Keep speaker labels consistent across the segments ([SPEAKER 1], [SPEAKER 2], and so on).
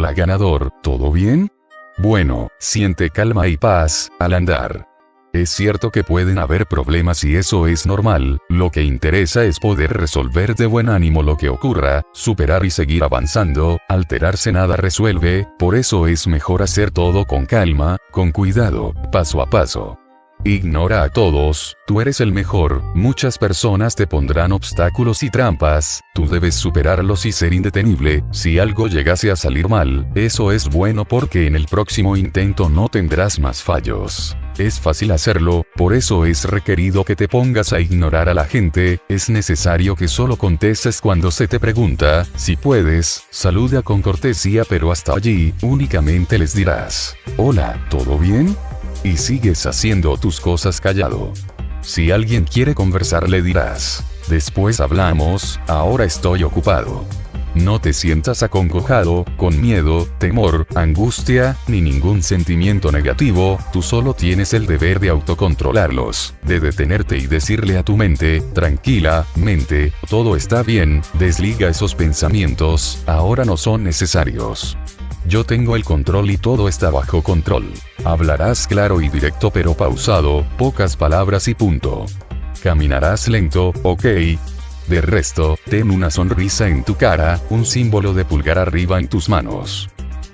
[SPEAKER 1] Hola ganador, ¿todo bien? Bueno, siente calma y paz, al andar. Es cierto que pueden haber problemas y eso es normal, lo que interesa es poder resolver de buen ánimo lo que ocurra, superar y seguir avanzando, alterarse nada resuelve, por eso es mejor hacer todo con calma, con cuidado, paso a paso. Ignora a todos, tú eres el mejor, muchas personas te pondrán obstáculos y trampas, tú debes superarlos y ser indetenible, si algo llegase a salir mal, eso es bueno porque en el próximo intento no tendrás más fallos. Es fácil hacerlo, por eso es requerido que te pongas a ignorar a la gente, es necesario que solo contestes cuando se te pregunta, si puedes, saluda con cortesía pero hasta allí, únicamente les dirás, hola, ¿todo bien? Y sigues haciendo tus cosas callado. Si alguien quiere conversar le dirás, después hablamos, ahora estoy ocupado. No te sientas acongojado, con miedo, temor, angustia, ni ningún sentimiento negativo, tú solo tienes el deber de autocontrolarlos, de detenerte y decirle a tu mente, tranquila, mente, todo está bien, desliga esos pensamientos, ahora no son necesarios. Yo tengo el control y todo está bajo control. Hablarás claro y directo pero pausado, pocas palabras y punto. Caminarás lento, ok. De resto, ten una sonrisa en tu cara, un símbolo de pulgar arriba en tus manos.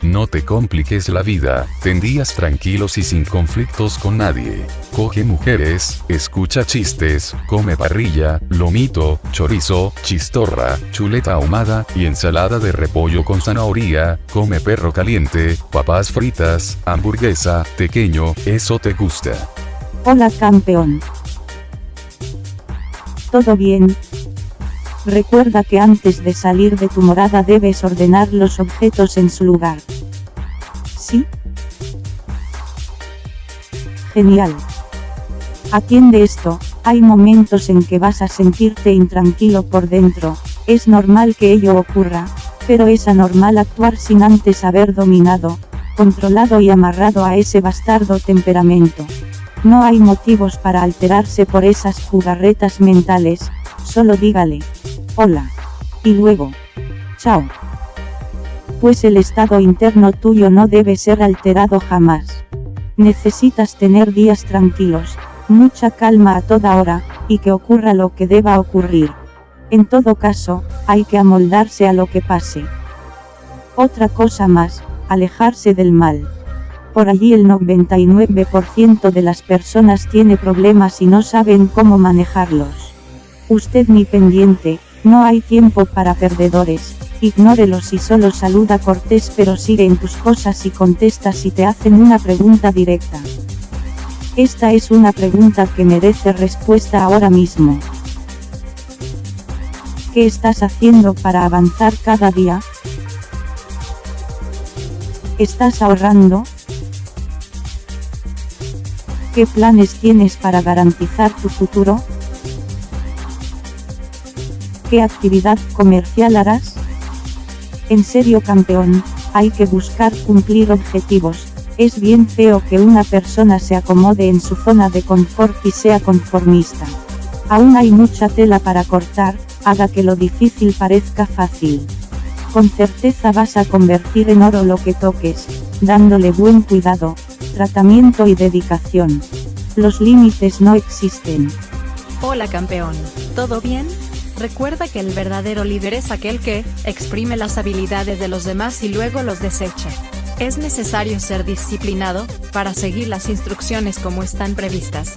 [SPEAKER 1] No te compliques la vida, ten días tranquilos y sin conflictos con nadie. Coge mujeres, escucha chistes, come parrilla, lomito, chorizo, chistorra, chuleta ahumada y ensalada de repollo con zanahoria, come perro caliente, papas fritas, hamburguesa, pequeño, eso te gusta.
[SPEAKER 2] Hola campeón. ¿Todo bien? Recuerda que antes de salir de tu morada debes ordenar los objetos en su lugar. ¿Sí? Genial. Atiende esto, hay momentos en que vas a sentirte intranquilo por dentro, es normal que ello ocurra, pero es anormal actuar sin antes haber dominado, controlado y amarrado a ese bastardo temperamento. No hay motivos para alterarse por esas jugarretas mentales, solo dígale, hola. Y luego, chao. Pues el estado interno tuyo no debe ser alterado jamás. Necesitas tener días tranquilos, mucha calma a toda hora, y que ocurra lo que deba ocurrir. En todo caso, hay que amoldarse a lo que pase. Otra cosa más, alejarse del mal. Por allí el 99% de las personas tiene problemas y no saben cómo manejarlos. Usted ni pendiente, no hay tiempo para perdedores, ignórelos y solo saluda cortés pero sigue en tus cosas y contesta si te hacen una pregunta directa. Esta es una pregunta que merece respuesta ahora mismo. ¿Qué estás haciendo para avanzar cada día? ¿Estás ahorrando? ¿Qué planes tienes para garantizar tu futuro? ¿Qué actividad comercial harás? En serio campeón, hay que buscar cumplir objetivos, es bien feo que una persona se acomode en su zona de confort y sea conformista. Aún hay mucha tela para cortar, haga que lo difícil parezca fácil. Con certeza vas a convertir en oro lo que toques, dándole buen cuidado, tratamiento y dedicación. Los límites no existen.
[SPEAKER 3] Hola campeón, ¿todo bien? Recuerda que el verdadero líder es aquel que, exprime las habilidades de los demás y luego los desecha. Es necesario ser disciplinado, para seguir las instrucciones como están previstas.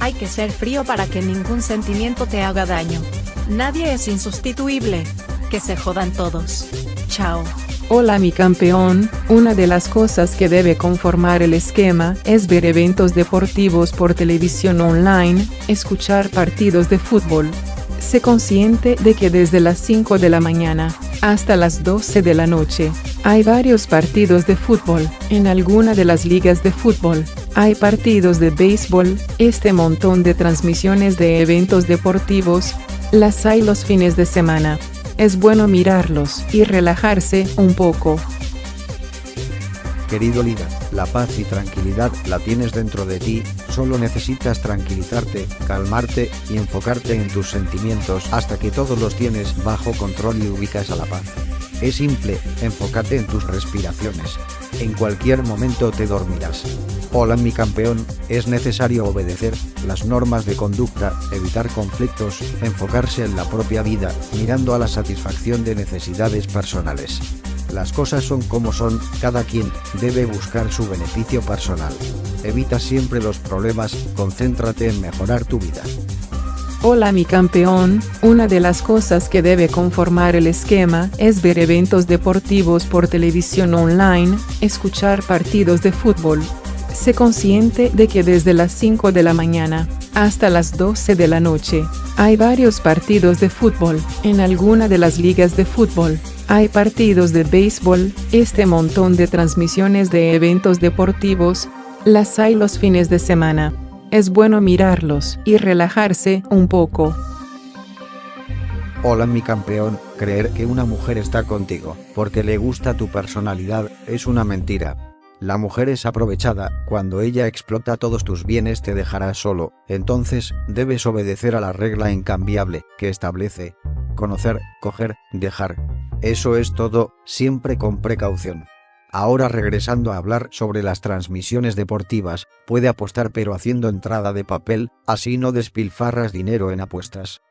[SPEAKER 3] Hay que ser frío para que ningún sentimiento te haga daño. Nadie es insustituible. Que se jodan todos. Chao.
[SPEAKER 4] Hola mi campeón, una de las cosas que debe conformar el esquema es ver eventos deportivos por televisión online, escuchar partidos de fútbol, Sé consciente de que desde las 5 de la mañana hasta las 12 de la noche hay varios partidos de fútbol. En alguna de las ligas de fútbol hay partidos de béisbol, este montón de transmisiones de eventos deportivos, las hay los fines de semana. Es bueno mirarlos y relajarse un poco.
[SPEAKER 5] Querido líder, la paz y tranquilidad la tienes dentro de ti, solo necesitas tranquilizarte, calmarte y enfocarte en tus sentimientos hasta que todos los tienes bajo control y ubicas a la paz. Es simple, enfócate en tus respiraciones. En cualquier momento te dormirás. Hola mi campeón, es necesario obedecer las normas de conducta, evitar conflictos, enfocarse en la propia vida, mirando a la satisfacción de necesidades personales. Las cosas son como son, cada quien debe buscar su beneficio personal. Evita siempre los problemas, concéntrate en mejorar tu vida.
[SPEAKER 4] Hola mi campeón, una de las cosas que debe conformar el esquema es ver eventos deportivos por televisión online, escuchar partidos de fútbol. Sé consciente de que desde las 5 de la mañana hasta las 12 de la noche hay varios partidos de fútbol en alguna de las ligas de fútbol. Hay partidos de béisbol, este montón de transmisiones de eventos deportivos, las hay los fines de semana. Es bueno mirarlos y relajarse un poco.
[SPEAKER 5] Hola mi campeón, creer que una mujer está contigo porque le gusta tu personalidad es una mentira. La mujer es aprovechada, cuando ella explota todos tus bienes te dejará solo, entonces debes obedecer a la regla incambiable que establece conocer, coger, dejar. Eso es todo, siempre con precaución. Ahora regresando a hablar sobre las transmisiones deportivas, puede apostar pero haciendo entrada de papel, así no despilfarras dinero en apuestas.